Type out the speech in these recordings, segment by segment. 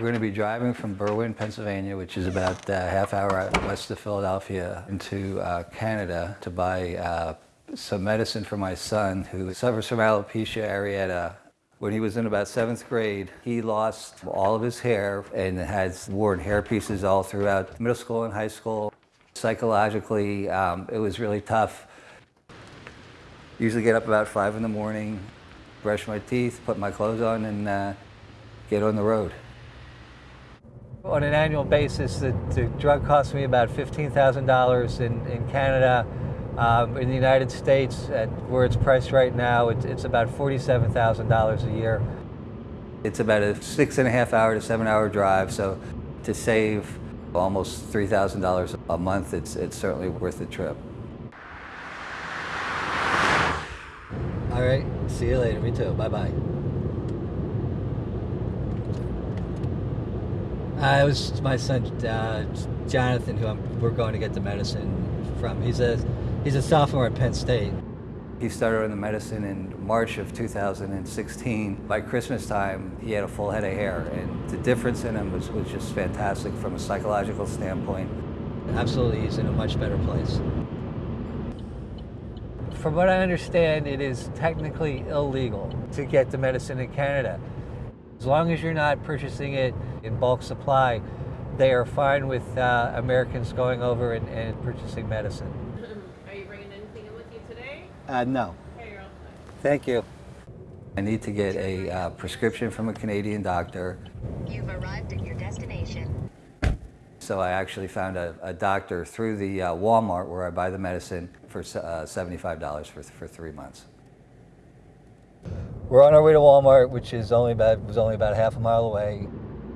We're going to be driving from Berwyn, Pennsylvania, which is about a half hour west of Philadelphia, into uh, Canada to buy uh, some medicine for my son who suffers from alopecia areata. When he was in about seventh grade, he lost all of his hair and has worn hair pieces all throughout middle school and high school. Psychologically, um, it was really tough. Usually get up about five in the morning, brush my teeth, put my clothes on, and uh, get on the road. On an annual basis, the, the drug costs me about $15,000 in, in Canada. Um, in the United States, at where it's priced right now, it's, it's about $47,000 a year. It's about a six and a half hour to seven hour drive, so to save almost $3,000 a month, it's, it's certainly worth the trip. All right, see you later. Me too. Bye-bye. Uh, it was my son uh, Jonathan who I'm, we're going to get the medicine from. He's a he's a sophomore at Penn State. He started on the medicine in March of 2016. By Christmas time, he had a full head of hair, and the difference in him was, was just fantastic from a psychological standpoint. Absolutely, he's in a much better place. From what I understand, it is technically illegal to get the medicine in Canada. As long as you're not purchasing it in bulk supply, they are fine with uh, Americans going over and, and purchasing medicine. Are you bringing anything in with you today? Uh, no. Okay, you're all. Thank you. I need to get a uh, prescription from a Canadian doctor. You've arrived at your destination. So I actually found a, a doctor through the uh, Walmart where I buy the medicine for uh, $75 for, for three months. We're on our way to Walmart, which is only about, was only about half a mile away.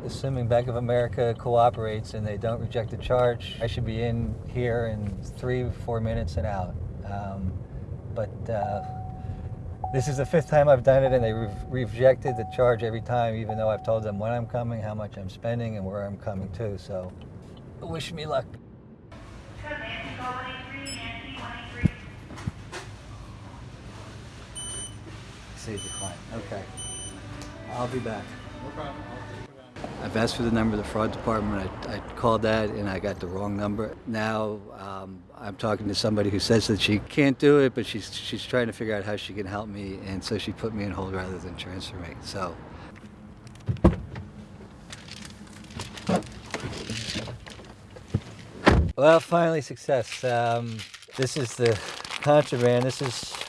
Assuming Bank of America cooperates and they don't reject the charge, I should be in here in three, four minutes and out. Um, but uh, this is the fifth time I've done it and they re rejected the charge every time, even though I've told them when I'm coming, how much I'm spending, and where I'm coming to. So wish me luck. Say decline. Okay. I'll be back. I've asked for the number of the fraud department. I, I called that and I got the wrong number. Now um, I'm talking to somebody who says that she can't do it, but she's, she's trying to figure out how she can help me. And so she put me in hold rather than transfer me. So Well, finally success. Um, this is the contraband. This is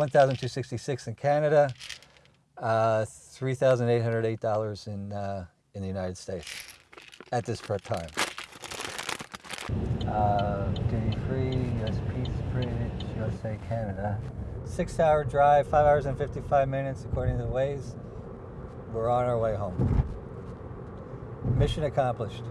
1,266 in Canada, uh, $3,808 in, uh, in the United States at this time. Uh, duty free, US Peace Bridge, USA, Canada. Six hour drive, five hours and 55 minutes according to the Waze. We're on our way home. Mission accomplished.